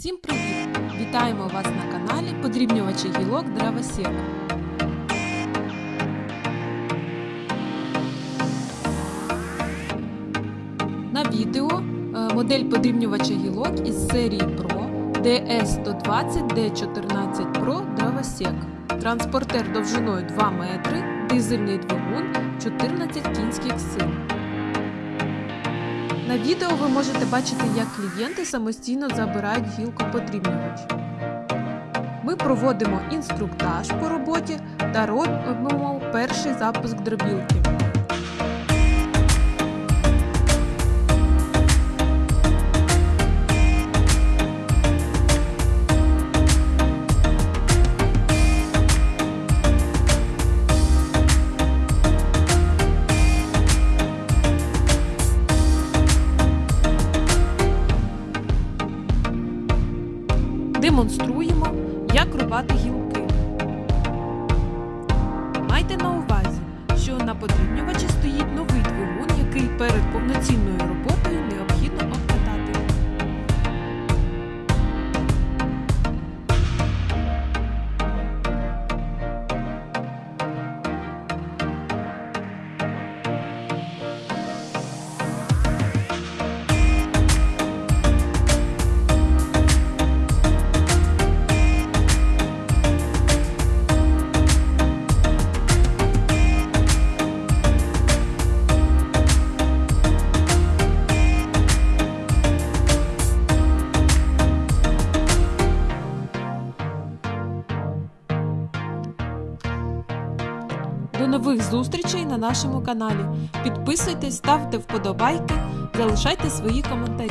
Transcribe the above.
Всім привіт! Вітаємо вас на каналі Подрібнювачі гілок Дравосек. На відео е, модель подрібнювача гілок із серії Pro DS120 D14 Pro Dravosek. Транспортер довжиною 2 метри, дизельний двигун 14 кінських сил. На відео ви можете бачити, як клієнти самостійно забирають гілку гілкоподрібнювач. Ми проводимо інструктаж по роботі та робимо перший запуск дробілки. Демонструємо, як рубати гілки. Майте на увазі, що на подрібнювачі стоїть новий двигун, який перед повноцінною До нових зустрічей на нашому каналі. Підписуйтесь, ставте вподобайки, залишайте свої коментарі.